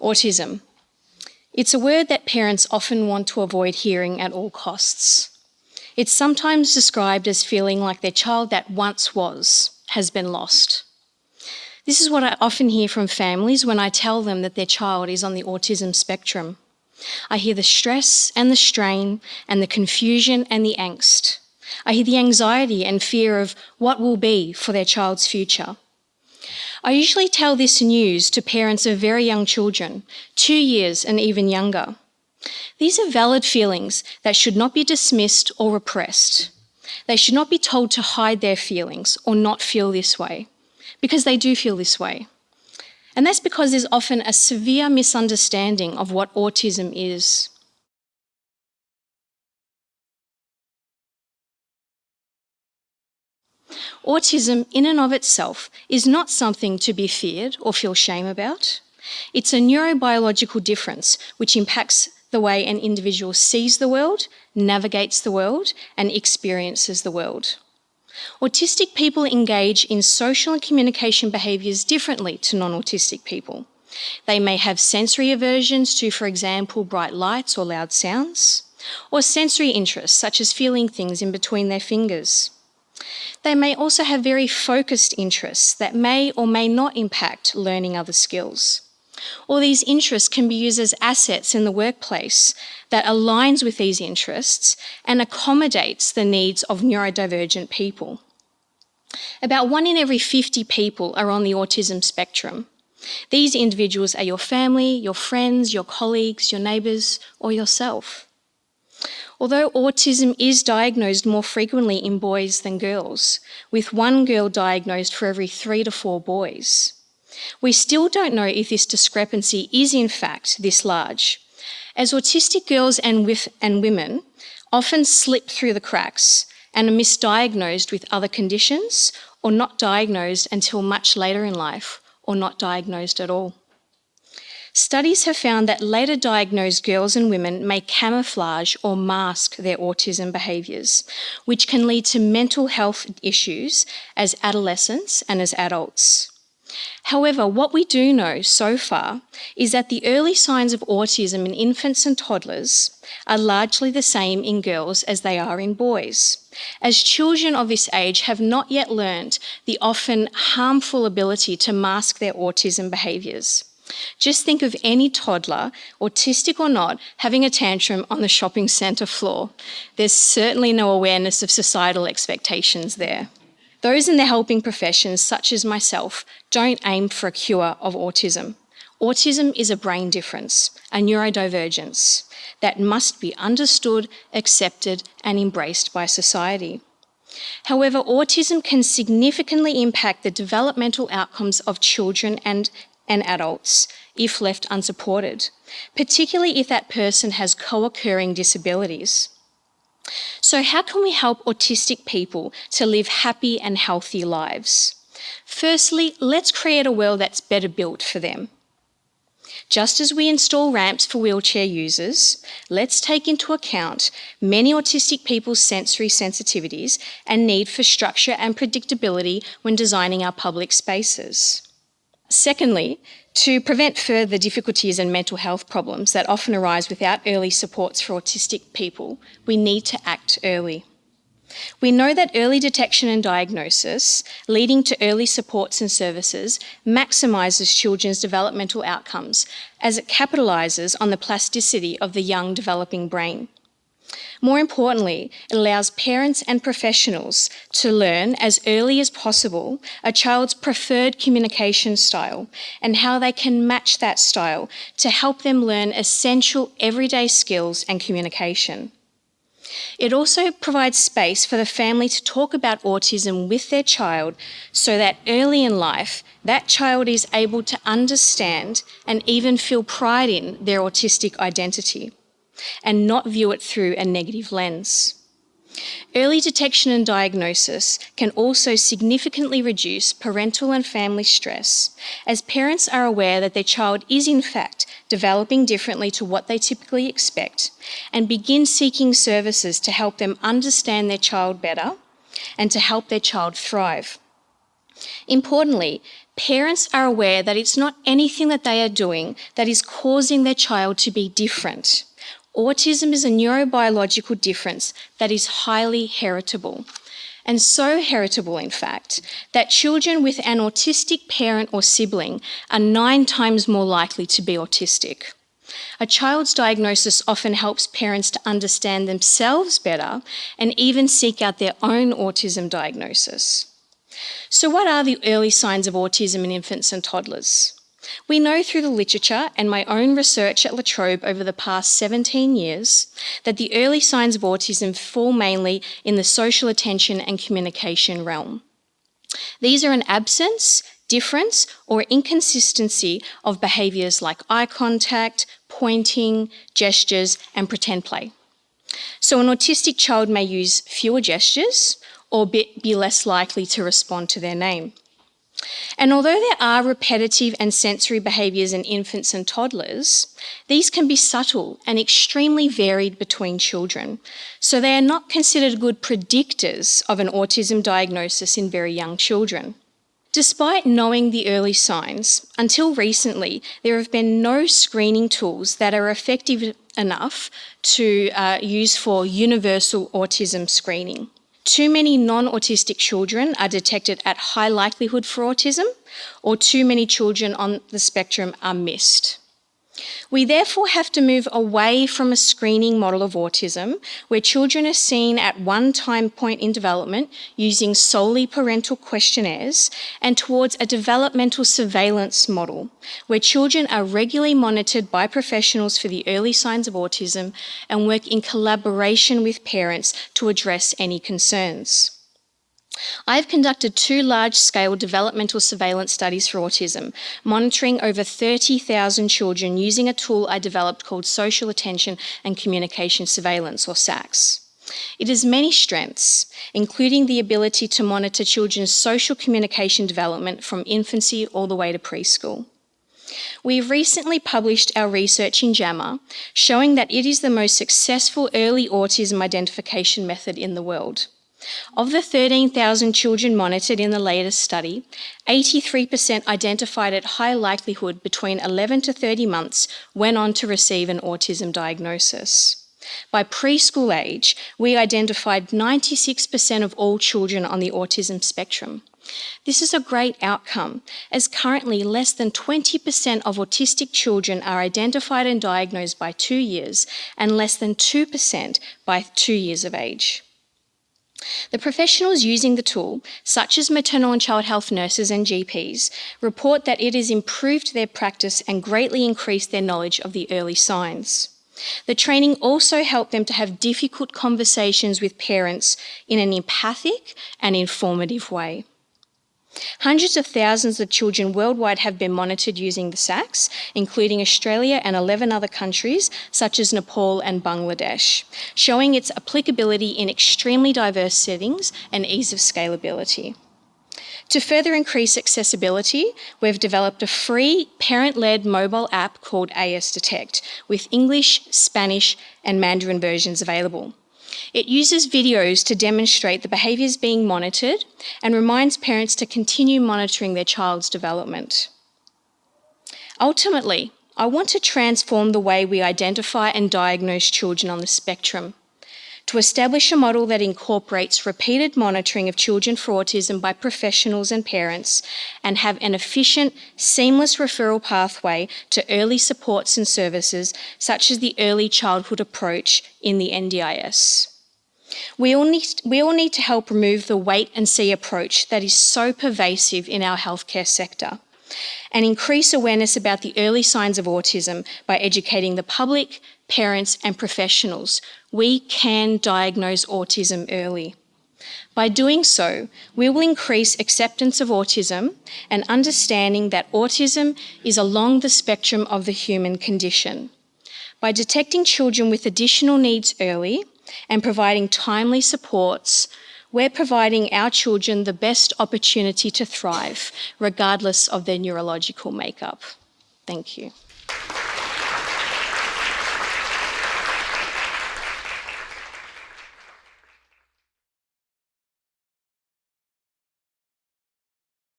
Autism. It's a word that parents often want to avoid hearing at all costs. It's sometimes described as feeling like their child that once was has been lost. This is what I often hear from families when I tell them that their child is on the autism spectrum. I hear the stress and the strain and the confusion and the angst. I hear the anxiety and fear of what will be for their child's future. I usually tell this news to parents of very young children, two years and even younger. These are valid feelings that should not be dismissed or repressed. They should not be told to hide their feelings or not feel this way, because they do feel this way. And that's because there's often a severe misunderstanding of what autism is. Autism, in and of itself, is not something to be feared or feel shame about. It's a neurobiological difference which impacts the way an individual sees the world, navigates the world, and experiences the world. Autistic people engage in social and communication behaviours differently to non-autistic people. They may have sensory aversions to, for example, bright lights or loud sounds, or sensory interests such as feeling things in between their fingers. They may also have very focused interests that may or may not impact learning other skills. Or these interests can be used as assets in the workplace that aligns with these interests and accommodates the needs of neurodivergent people. About one in every 50 people are on the autism spectrum. These individuals are your family, your friends, your colleagues, your neighbours, or yourself. Although autism is diagnosed more frequently in boys than girls, with one girl diagnosed for every three to four boys, we still don't know if this discrepancy is in fact this large, as autistic girls and, and women often slip through the cracks and are misdiagnosed with other conditions or not diagnosed until much later in life or not diagnosed at all. Studies have found that later diagnosed girls and women may camouflage or mask their autism behaviours, which can lead to mental health issues as adolescents and as adults. However, what we do know so far is that the early signs of autism in infants and toddlers are largely the same in girls as they are in boys, as children of this age have not yet learned the often harmful ability to mask their autism behaviours. Just think of any toddler, autistic or not, having a tantrum on the shopping centre floor. There's certainly no awareness of societal expectations there. Those in the helping professions, such as myself, don't aim for a cure of autism. Autism is a brain difference, a neurodivergence, that must be understood, accepted and embraced by society. However, autism can significantly impact the developmental outcomes of children and and adults if left unsupported, particularly if that person has co-occurring disabilities. So how can we help autistic people to live happy and healthy lives? Firstly, let's create a world that's better built for them. Just as we install ramps for wheelchair users, let's take into account many autistic people's sensory sensitivities and need for structure and predictability when designing our public spaces. Secondly, to prevent further difficulties and mental health problems that often arise without early supports for autistic people, we need to act early. We know that early detection and diagnosis, leading to early supports and services, maximises children's developmental outcomes as it capitalises on the plasticity of the young developing brain. More importantly, it allows parents and professionals to learn as early as possible a child's preferred communication style and how they can match that style to help them learn essential everyday skills and communication. It also provides space for the family to talk about autism with their child so that early in life, that child is able to understand and even feel pride in their autistic identity and not view it through a negative lens. Early detection and diagnosis can also significantly reduce parental and family stress as parents are aware that their child is in fact developing differently to what they typically expect and begin seeking services to help them understand their child better and to help their child thrive. Importantly, parents are aware that it's not anything that they are doing that is causing their child to be different. Autism is a neurobiological difference that is highly heritable. And so heritable, in fact, that children with an autistic parent or sibling are nine times more likely to be autistic. A child's diagnosis often helps parents to understand themselves better and even seek out their own autism diagnosis. So, what are the early signs of autism in infants and toddlers? We know through the literature and my own research at La Trobe over the past 17 years that the early signs of autism fall mainly in the social attention and communication realm. These are an absence, difference, or inconsistency of behaviours like eye contact, pointing, gestures, and pretend play. So, an autistic child may use fewer gestures or be, less likely to respond to their name. And although there are repetitive and sensory behaviours in infants and toddlers, these can be subtle and extremely varied between children, so they are not considered good predictors of an autism diagnosis in very young children. Despite knowing the early signs, until recently, there have been no screening tools that are effective enough to uh, use for universal autism screening. Too many non autistic children are detected at high likelihood for autism, or too many children on the spectrum are missed. We therefore have to move away from a screening model of autism where children are seen at one time point in development using solely parental questionnaires and towards a developmental surveillance model where children are regularly monitored by professionals for the early signs of autism and work in collaboration with parents to address any concerns. I've conducted two large scale developmental surveillance studies for autism, monitoring over 30,000 children using a tool I developed called Social Attention and Communication Surveillance, or SACS. It has many strengths, including the ability to monitor children's social communication development from infancy all the way to preschool. We've recently published our research in JAMA showing that it is the most successful early autism identification method in the world. Of the 13,000 children monitored in the latest study, 83% identified at high likelihood between 11 to 30 months went on to receive an autism diagnosis. By preschool age, we identified 96% of all children on the autism spectrum. This is a great outcome, as currently less than 20% of autistic children are identified and diagnosed by two years, and less than 2% by two years of age. The professionals using the tool, such as maternal and child health nurses and GPs, report that it has improved their practice and greatly increased their knowledge of the early signs. The training also helped them to have difficult conversations with parents in an empathic and informative way. Hundreds of thousands of children worldwide have been monitored using the SACS, including Australia and 11 other countries, such as Nepal and Bangladesh, showing its applicability in extremely diverse settings and ease of scalability. To further increase accessibility, we've developed a free parent led mobile app called AS Detect with English, Spanish, and Mandarin versions available. It uses videos to demonstrate the behaviours being monitored and reminds parents to continue monitoring their child's development. Ultimately, I want to transform the way we identify and diagnose children on the spectrum to establish a model that incorporates repeated monitoring of children for autism by professionals and parents and have an efficient, seamless referral pathway to early supports and services such as the early childhood approach in the NDIS. We all, need, we all need to help remove the wait and see approach that is so pervasive in our healthcare sector and increase awareness about the early signs of autism by educating the public, parents, and professionals. We can diagnose autism early. By doing so, we will increase acceptance of autism and understanding that autism is along the spectrum of the human condition. By detecting children with additional needs early and providing timely supports, we're providing our children the best opportunity to thrive, regardless of their neurological makeup. Thank you.